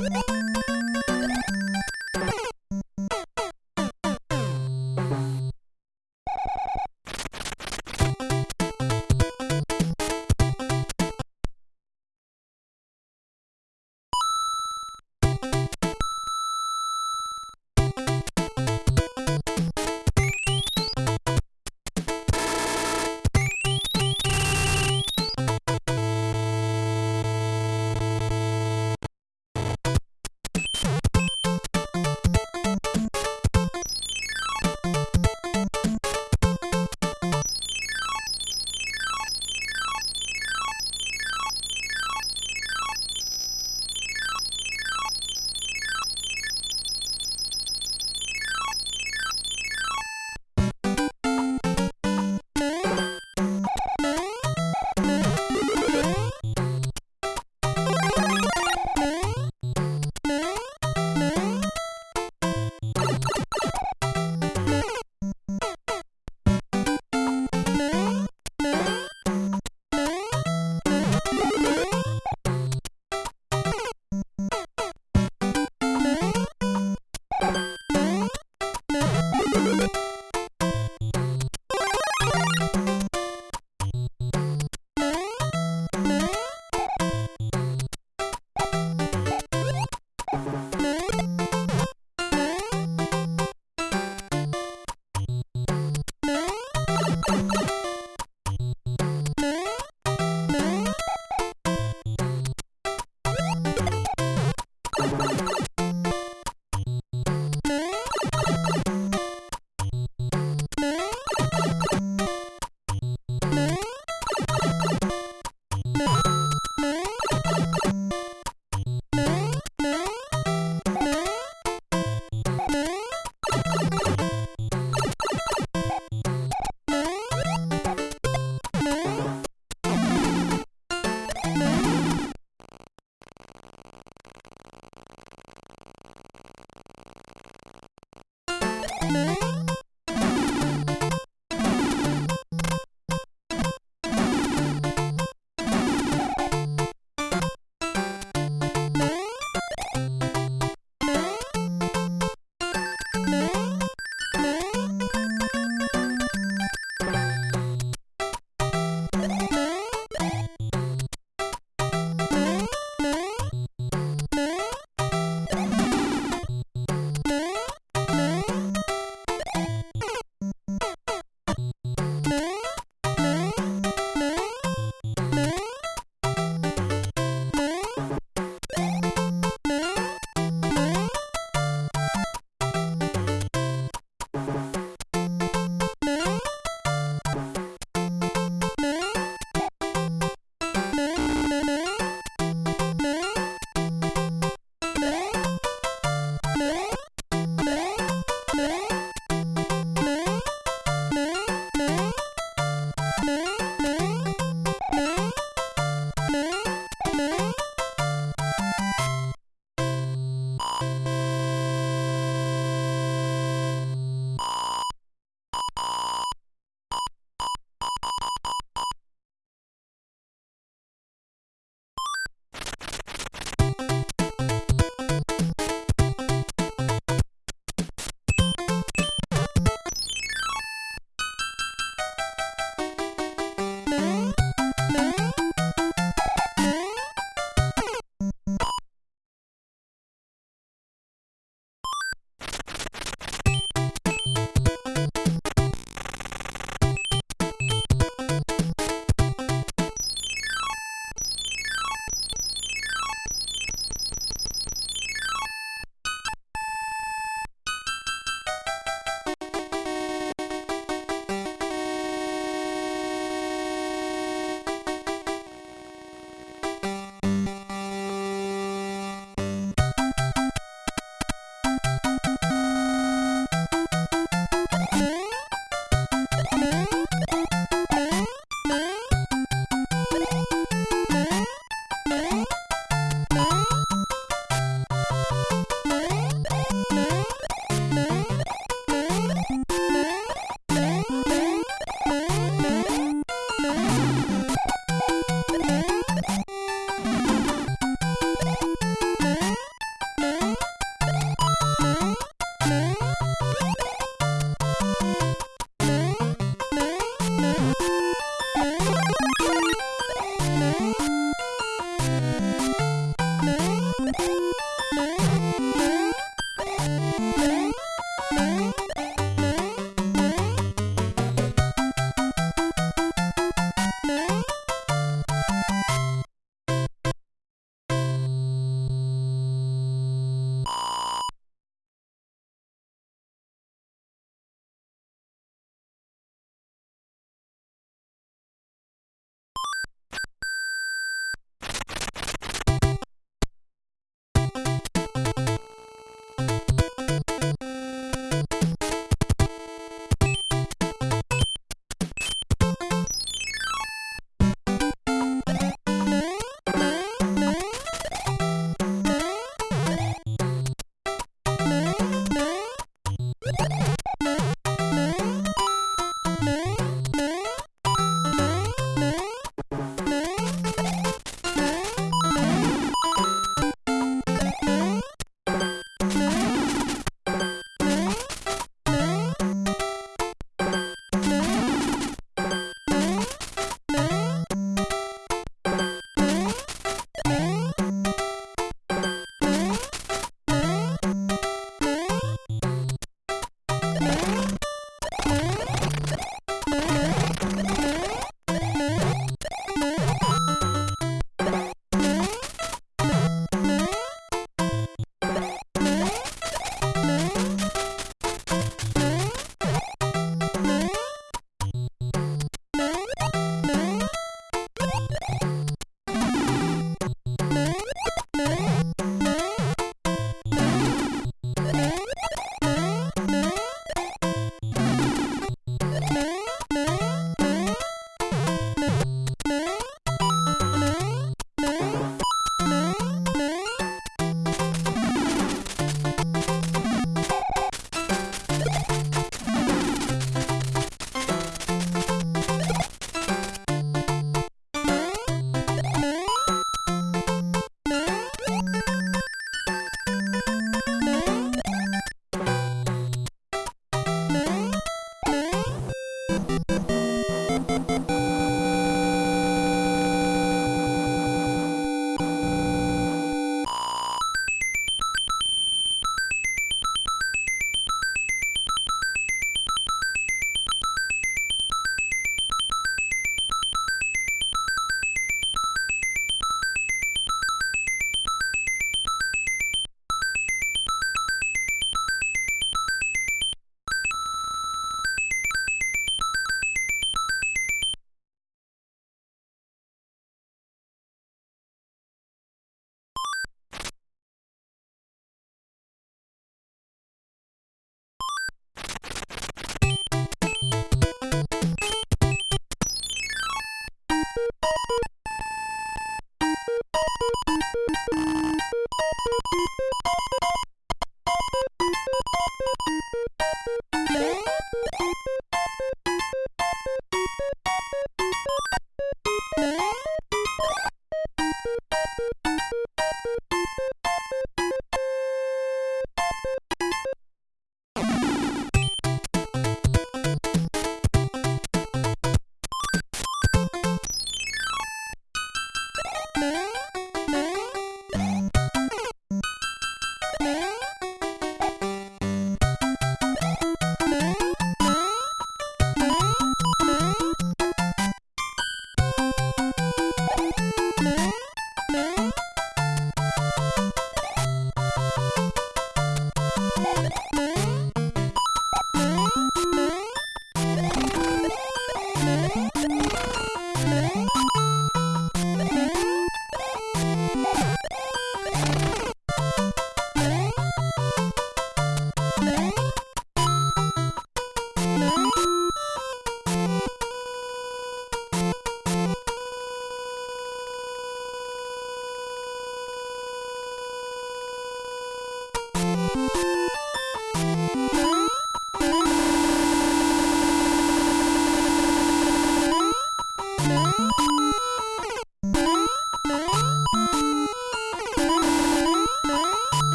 Thank you.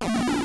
you